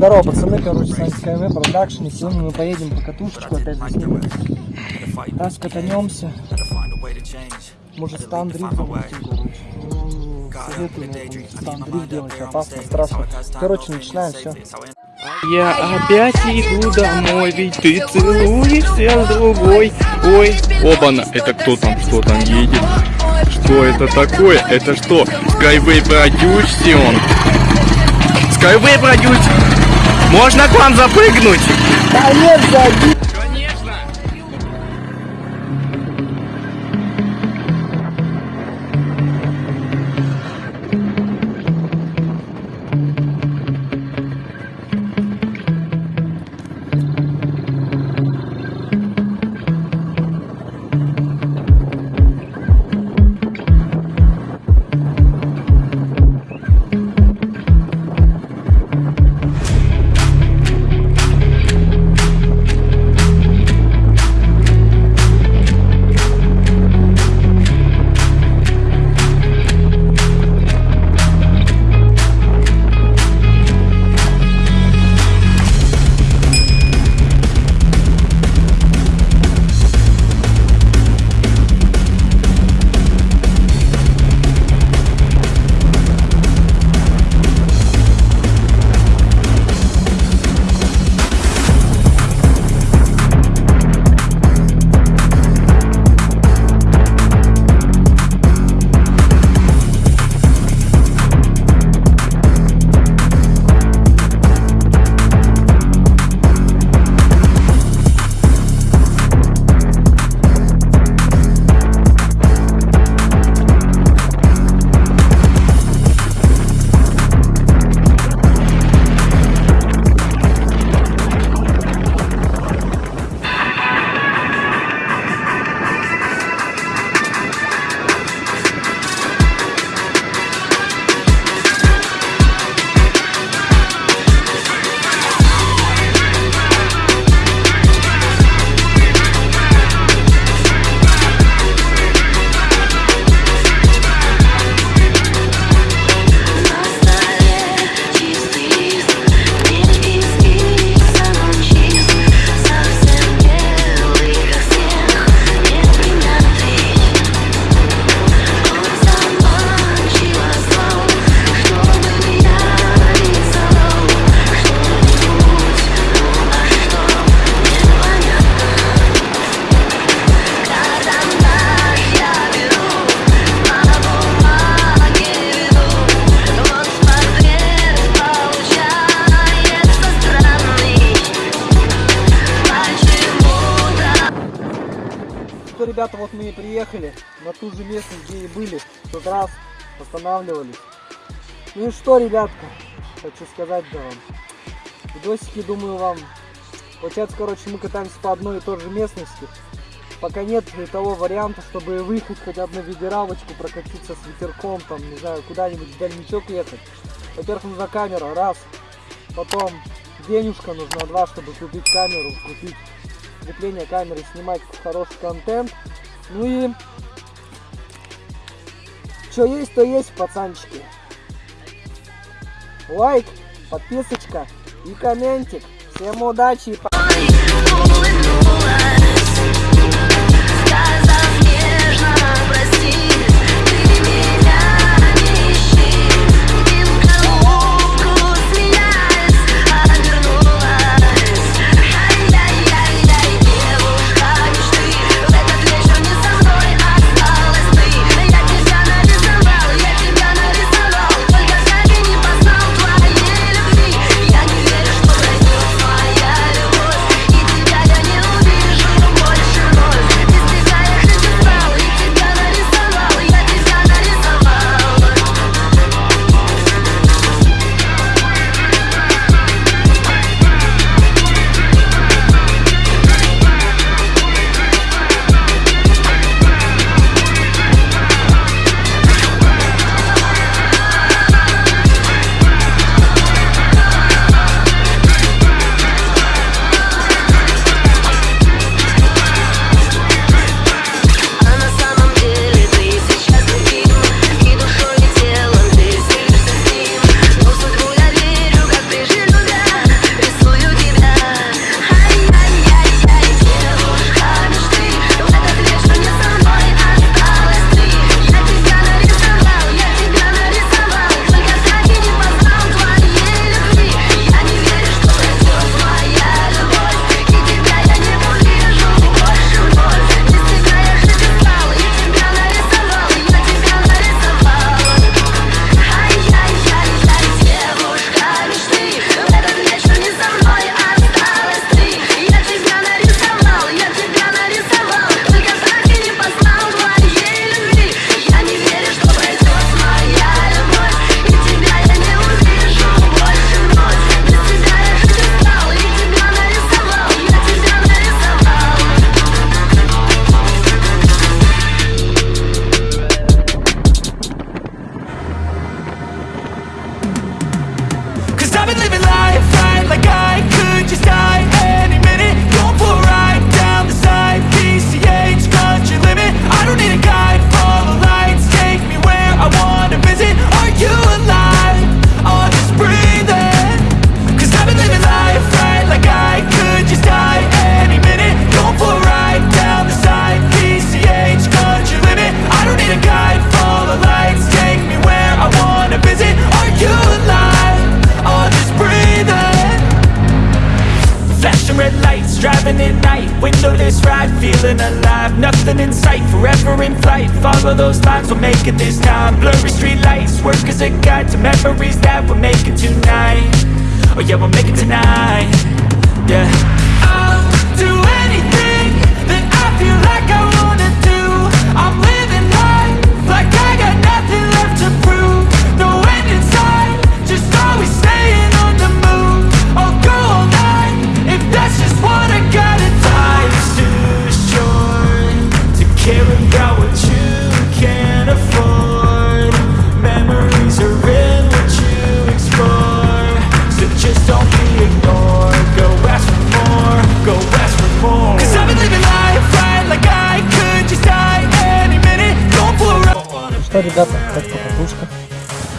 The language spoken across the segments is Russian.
Здорово, пацаны, короче, с вами КМ Production, и сегодня мы поедем по катушечку, опять же, снимем. Раз катанемся, может stunt drift запустим, короче. Советую stunt drift делать, опасно, страшно. Короче, начинаем, все. Я опять иду домой, ведь ты целуешься с другой. Ой, оба-на, это кто там, что там едет? Что это такое? Это что, Skyway Production? Skyway Production! Можно к вам запрыгнуть? Да нет, зади! Ребята, вот мы и приехали на ту же местность, где и были. В тот раз останавливались. Ну и что, ребятка, хочу сказать да вам. Видосики, думаю, вам... Получается, короче, мы катаемся по одной и той же местности. Пока нет того варианта, чтобы выехать хотя бы на ведеравочку, прокатиться с ветерком, там, не знаю, куда-нибудь в дальничок ехать. Во-первых, нужна камера, раз. Потом денежка нужна, два, чтобы купить камеру, купить крепление камеры, снимать хороший контент. Ну и что есть, то есть, пацанчики. Лайк, подписочка и комментик. Всем удачи и пока. Nothing in sight, forever in flight. Follow those lines, we'll make it this time. Blurry street lights, work as a guide To memories that we're making tonight. Oh yeah, we'll make it tonight. Yeah ребята, как покатушка?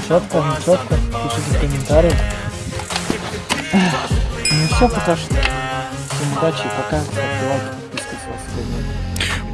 Четко, не четко? Пишите в комментариях. Ну все пока что. Всем удачи пока. Ставьте лайки, подписывайтесь, сегодня.